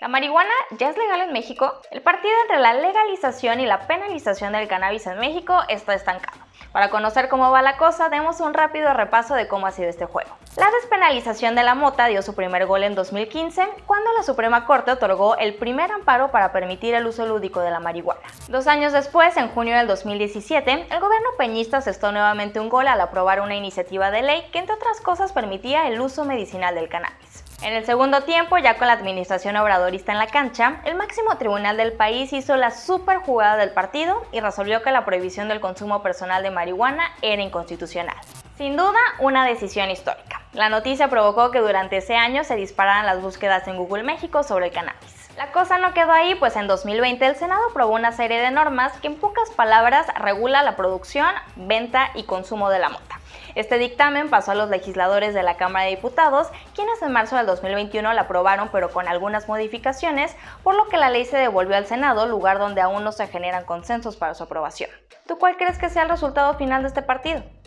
¿La marihuana ya es legal en México? El partido entre la legalización y la penalización del cannabis en México está estancado. Para conocer cómo va la cosa, demos un rápido repaso de cómo ha sido este juego. La despenalización de la mota dio su primer gol en 2015, cuando la Suprema Corte otorgó el primer amparo para permitir el uso lúdico de la marihuana. Dos años después, en junio del 2017, el gobierno peñista asestó nuevamente un gol al aprobar una iniciativa de ley que, entre otras cosas, permitía el uso medicinal del cannabis. En el segundo tiempo, ya con la administración obradorista en la cancha, el máximo tribunal del país hizo la super jugada del partido y resolvió que la prohibición del consumo personal de marihuana era inconstitucional. Sin duda, una decisión histórica. La noticia provocó que durante ese año se dispararan las búsquedas en Google México sobre el cannabis. La cosa no quedó ahí, pues en 2020 el Senado aprobó una serie de normas que en pocas palabras regula la producción, venta y consumo de la. Este dictamen pasó a los legisladores de la Cámara de Diputados, quienes en marzo del 2021 la aprobaron pero con algunas modificaciones, por lo que la ley se devolvió al Senado, lugar donde aún no se generan consensos para su aprobación. ¿Tú cuál crees que sea el resultado final de este partido?